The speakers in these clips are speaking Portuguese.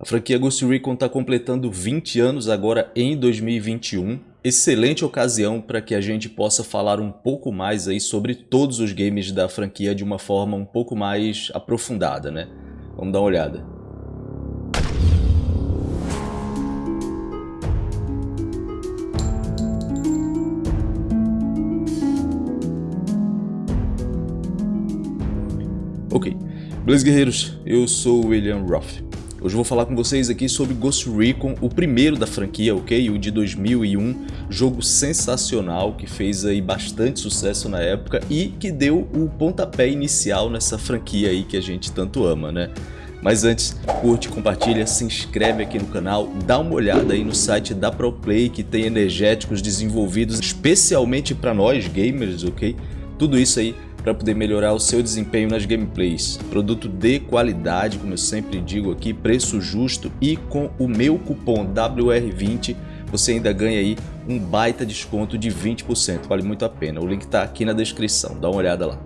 A franquia Ghost Recon está completando 20 anos agora em 2021. Excelente ocasião para que a gente possa falar um pouco mais aí sobre todos os games da franquia de uma forma um pouco mais aprofundada, né? Vamos dar uma olhada. Ok, beleza guerreiros, eu sou o William Roth. Hoje vou falar com vocês aqui sobre Ghost Recon, o primeiro da franquia, ok? O de 2001, jogo sensacional que fez aí bastante sucesso na época e que deu o pontapé inicial nessa franquia aí que a gente tanto ama, né? Mas antes, curte, compartilha, se inscreve aqui no canal, dá uma olhada aí no site da ProPlay que tem energéticos desenvolvidos especialmente para nós gamers, ok? Tudo isso aí para poder melhorar o seu desempenho nas gameplays. Produto de qualidade, como eu sempre digo aqui, preço justo e com o meu cupom WR20 você ainda ganha aí um baita desconto de 20%, vale muito a pena. O link está aqui na descrição, dá uma olhada lá.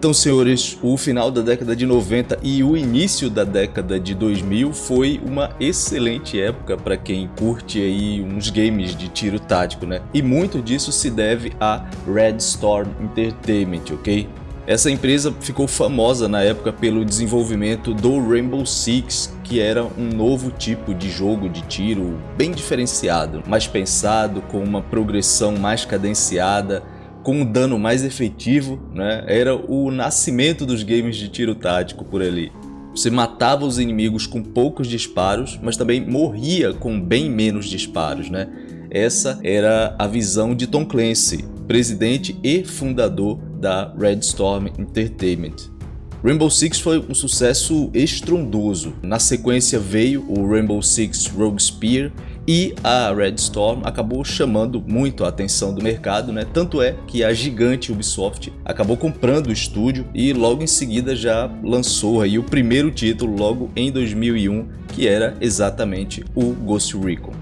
Então, senhores, o final da década de 90 e o início da década de 2000 foi uma excelente época para quem curte aí uns games de tiro tático, né? E muito disso se deve a Red Storm Entertainment, ok? Essa empresa ficou famosa na época pelo desenvolvimento do Rainbow Six, que era um novo tipo de jogo de tiro bem diferenciado, mais pensado, com uma progressão mais cadenciada, com um dano mais efetivo, né? era o nascimento dos games de tiro tático por ali. Você matava os inimigos com poucos disparos, mas também morria com bem menos disparos. Né? Essa era a visão de Tom Clancy, presidente e fundador da Red Storm Entertainment. Rainbow Six foi um sucesso estrondoso. Na sequência veio o Rainbow Six Rogue Spear e a Red Storm acabou chamando muito a atenção do mercado, né? Tanto é que a gigante Ubisoft acabou comprando o estúdio e logo em seguida já lançou aí o primeiro título logo em 2001, que era exatamente o Ghost Recon.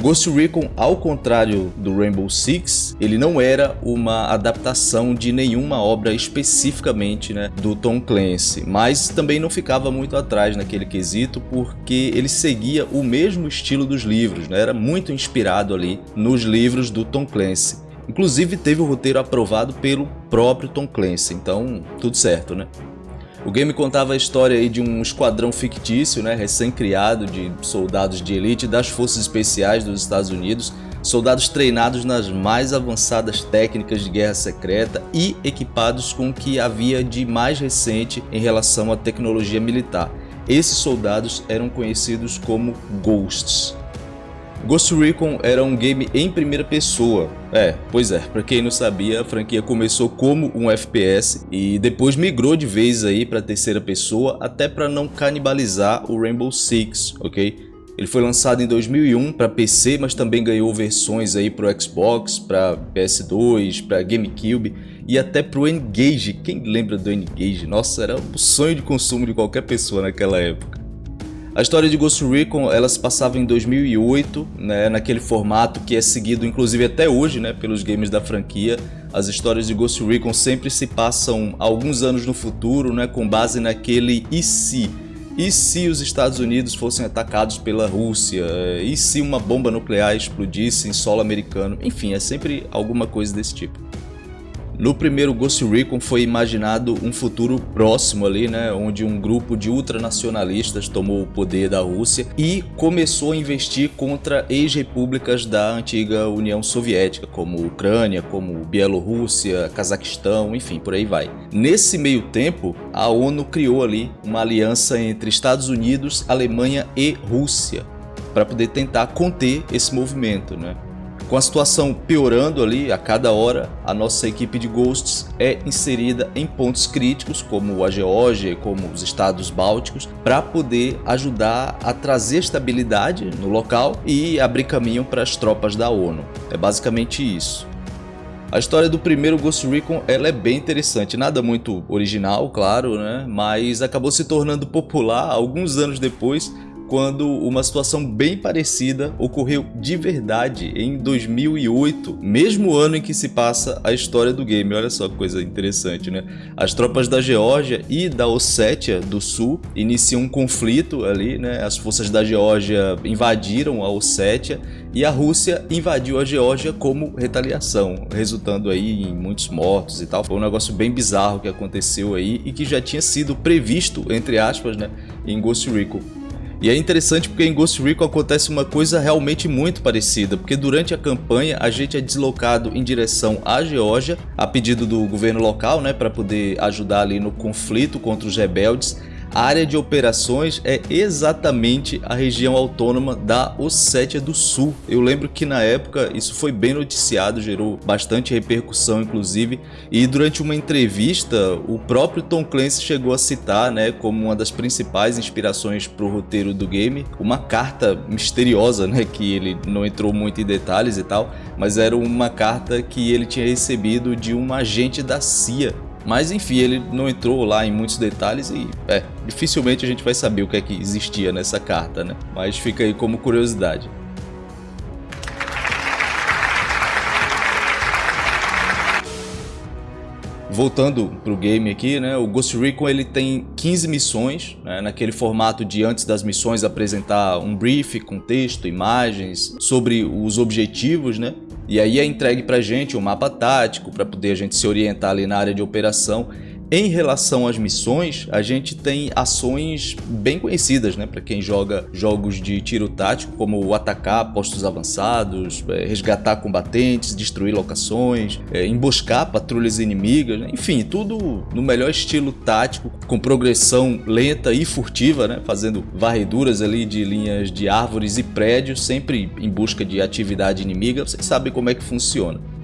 Ghost Recon, ao contrário do Rainbow Six, ele não era uma adaptação de nenhuma obra especificamente né, do Tom Clancy, mas também não ficava muito atrás naquele quesito porque ele seguia o mesmo estilo dos livros, né, era muito inspirado ali nos livros do Tom Clancy. Inclusive teve o roteiro aprovado pelo próprio Tom Clancy, então tudo certo, né? O game contava a história de um esquadrão fictício, né, recém-criado de soldados de elite das forças especiais dos Estados Unidos, soldados treinados nas mais avançadas técnicas de guerra secreta e equipados com o que havia de mais recente em relação à tecnologia militar. Esses soldados eram conhecidos como Ghosts. Ghost Recon era um game em primeira pessoa. É, pois é, pra quem não sabia, a franquia começou como um FPS e depois migrou de vez aí pra terceira pessoa, até para não canibalizar o Rainbow Six, ok? Ele foi lançado em 2001 para PC, mas também ganhou versões aí para o Xbox, para PS2, para GameCube e até para o N-Gage. Quem lembra do N-Gage? Nossa, era o sonho de consumo de qualquer pessoa naquela época. A história de Ghost Recon ela se passava em 2008, né, naquele formato que é seguido inclusive até hoje né, pelos games da franquia. As histórias de Ghost Recon sempre se passam alguns anos no futuro, né, com base naquele e se. E se os Estados Unidos fossem atacados pela Rússia? E se uma bomba nuclear explodisse em solo americano? Enfim, é sempre alguma coisa desse tipo. No primeiro Ghost Recon foi imaginado um futuro próximo ali, né, onde um grupo de ultranacionalistas tomou o poder da Rússia e começou a investir contra ex-repúblicas da antiga União Soviética, como Ucrânia, como Bielorrússia, Cazaquistão, enfim, por aí vai. Nesse meio tempo, a ONU criou ali uma aliança entre Estados Unidos, Alemanha e Rússia para poder tentar conter esse movimento, né? Com a situação piorando ali a cada hora, a nossa equipe de Ghosts é inserida em pontos críticos como a Geórgia, como os estados bálticos, para poder ajudar a trazer estabilidade no local e abrir caminho para as tropas da ONU. É basicamente isso. A história do primeiro Ghost Recon ela é bem interessante, nada muito original, claro, né? mas acabou se tornando popular alguns anos depois quando uma situação bem parecida ocorreu de verdade em 2008, mesmo ano em que se passa a história do game. Olha só que coisa interessante, né? As tropas da Geórgia e da Ossétia do Sul iniciam um conflito ali, né? As forças da Geórgia invadiram a Ossétia e a Rússia invadiu a Geórgia como retaliação, resultando aí em muitos mortos e tal. Foi um negócio bem bizarro que aconteceu aí e que já tinha sido previsto, entre aspas, né, em Ghost Recon. E é interessante porque em Ghost Recon acontece uma coisa realmente muito parecida, porque durante a campanha a gente é deslocado em direção à Geórgia, a pedido do governo local, né, para poder ajudar ali no conflito contra os rebeldes, a área de operações é exatamente a região autônoma da Ossétia do Sul. Eu lembro que na época isso foi bem noticiado, gerou bastante repercussão inclusive, e durante uma entrevista o próprio Tom Clancy chegou a citar né, como uma das principais inspirações para o roteiro do game, uma carta misteriosa, né, que ele não entrou muito em detalhes e tal, mas era uma carta que ele tinha recebido de um agente da CIA mas enfim, ele não entrou lá em muitos detalhes e é, dificilmente a gente vai saber o que é que existia nessa carta, né? Mas fica aí como curiosidade. Voltando para o game aqui, né, o Ghost Recon ele tem 15 missões, né, naquele formato de antes das missões apresentar um brief com texto, imagens, sobre os objetivos, né, e aí é entregue para gente um mapa tático para poder a gente se orientar ali na área de operação em relação às missões, a gente tem ações bem conhecidas, né, para quem joga jogos de tiro tático, como atacar postos avançados, é, resgatar combatentes, destruir locações, é, emboscar patrulhas inimigas, né? enfim, tudo no melhor estilo tático, com progressão lenta e furtiva, né, fazendo varreduras ali de linhas de árvores e prédios, sempre em busca de atividade inimiga. Vocês sabem como é que funciona.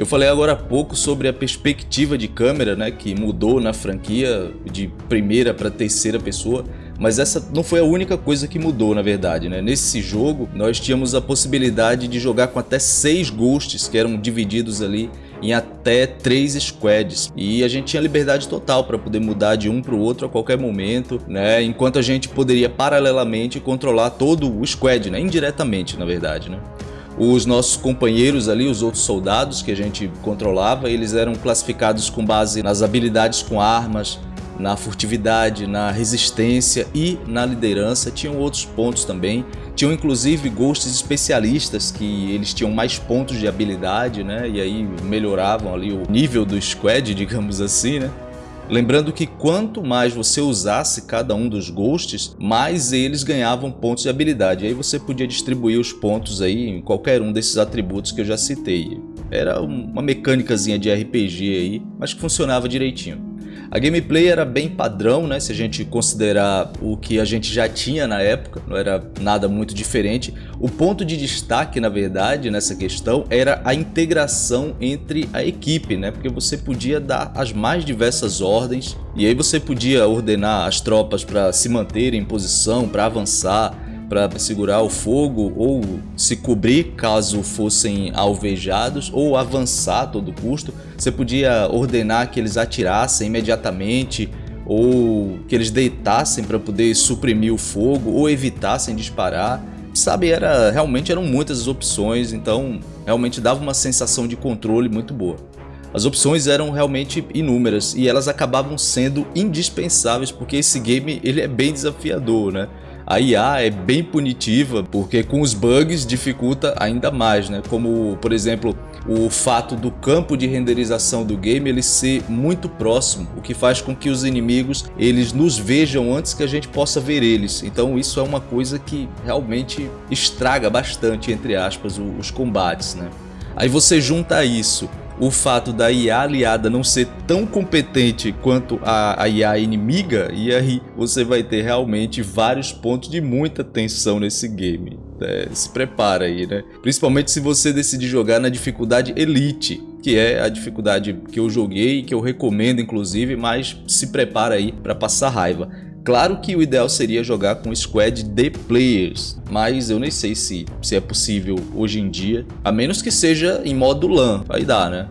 Eu falei agora há pouco sobre a perspectiva de câmera, né, que mudou na franquia de primeira para terceira pessoa, mas essa não foi a única coisa que mudou, na verdade. Né? Nesse jogo, nós tínhamos a possibilidade de jogar com até seis ghosts, que eram divididos ali em até três squads e a gente tinha liberdade total para poder mudar de um para o outro a qualquer momento, né? Enquanto a gente poderia paralelamente controlar todo o squad, né? Indiretamente, na verdade, né? Os nossos companheiros ali, os outros soldados que a gente controlava, eles eram classificados com base nas habilidades com armas, na furtividade, na resistência e na liderança. Tinham outros pontos também. Tinham inclusive ghosts especialistas que eles tinham mais pontos de habilidade, né? E aí melhoravam ali o nível do squad, digamos assim, né? Lembrando que quanto mais você usasse cada um dos ghosts, mais eles ganhavam pontos de habilidade. E aí você podia distribuir os pontos aí em qualquer um desses atributos que eu já citei. Era uma mecânicazinha de RPG aí, mas que funcionava direitinho. A gameplay era bem padrão, né? Se a gente considerar o que a gente já tinha na época, não era nada muito diferente. O ponto de destaque, na verdade, nessa questão era a integração entre a equipe, né? Porque você podia dar as mais diversas ordens e aí você podia ordenar as tropas para se manterem em posição, para avançar, para segurar o fogo ou se cobrir caso fossem alvejados ou avançar a todo custo. Você podia ordenar que eles atirassem imediatamente ou que eles deitassem para poder suprimir o fogo ou evitassem disparar. Sabe, era, realmente eram muitas as opções, então realmente dava uma sensação de controle muito boa. As opções eram realmente inúmeras e elas acabavam sendo indispensáveis porque esse game ele é bem desafiador, né? A IA é bem punitiva, porque com os bugs dificulta ainda mais, né? Como, por exemplo, o fato do campo de renderização do game ele ser muito próximo, o que faz com que os inimigos eles nos vejam antes que a gente possa ver eles. Então isso é uma coisa que realmente estraga bastante, entre aspas, os combates, né? Aí você junta isso o fato da IA aliada não ser tão competente quanto a, a IA inimiga, e aí você vai ter realmente vários pontos de muita tensão nesse game. É, se prepara aí, né? Principalmente se você decidir jogar na dificuldade Elite, que é a dificuldade que eu joguei, que eu recomendo inclusive, mas se prepara aí para passar raiva. Claro que o ideal seria jogar com squad de players, mas eu nem sei se, se é possível hoje em dia, a menos que seja em modo LAN, vai dar, né?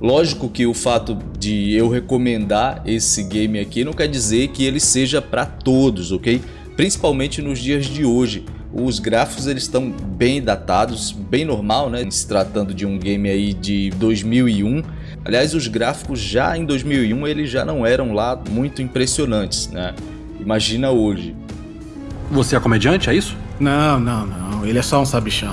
Lógico que o fato de eu recomendar esse game aqui não quer dizer que ele seja para todos, ok? principalmente nos dias de hoje. Os gráficos eles estão bem datados, bem normal, né? Se tratando de um game aí de 2001. Aliás, os gráficos já em 2001 eles já não eram lá muito impressionantes, né? Imagina hoje. Você é comediante, é isso? Não, não, não. Ele é só um sabichão.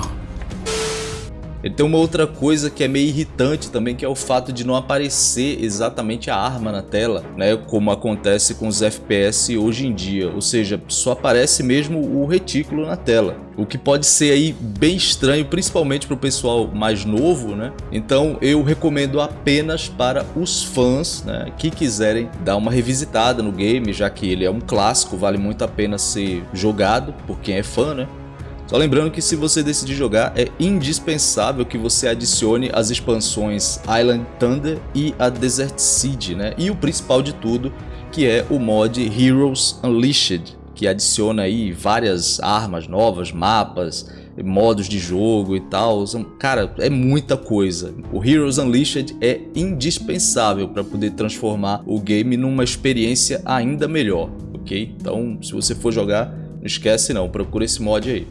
Ele tem uma outra coisa que é meio irritante também, que é o fato de não aparecer exatamente a arma na tela, né? Como acontece com os FPS hoje em dia, ou seja, só aparece mesmo o retículo na tela. O que pode ser aí bem estranho, principalmente para o pessoal mais novo, né? Então eu recomendo apenas para os fãs né, que quiserem dar uma revisitada no game, já que ele é um clássico, vale muito a pena ser jogado por quem é fã, né? Só lembrando que se você decidir jogar, é indispensável que você adicione as expansões Island Thunder e a Desert Siege, né? E o principal de tudo, que é o mod Heroes Unleashed, que adiciona aí várias armas novas, mapas, modos de jogo e tal. Cara, é muita coisa. O Heroes Unleashed é indispensável para poder transformar o game numa experiência ainda melhor, ok? Então, se você for jogar, não esquece não, procura esse mod aí.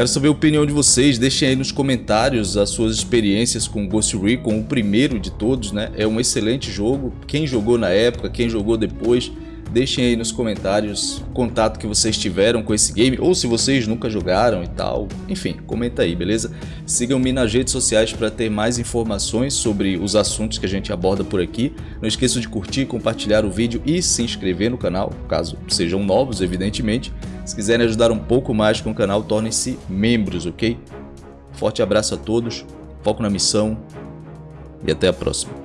Quero saber a opinião de vocês, deixem aí nos comentários as suas experiências com Ghost Recon, o primeiro de todos, né? É um excelente jogo, quem jogou na época, quem jogou depois, Deixem aí nos comentários o contato que vocês tiveram com esse game, ou se vocês nunca jogaram e tal. Enfim, comenta aí, beleza? Sigam-me nas redes sociais para ter mais informações sobre os assuntos que a gente aborda por aqui. Não esqueçam de curtir, compartilhar o vídeo e se inscrever no canal, caso sejam novos, evidentemente. Se quiserem ajudar um pouco mais com o canal, tornem-se membros, ok? Forte abraço a todos, foco na missão e até a próxima.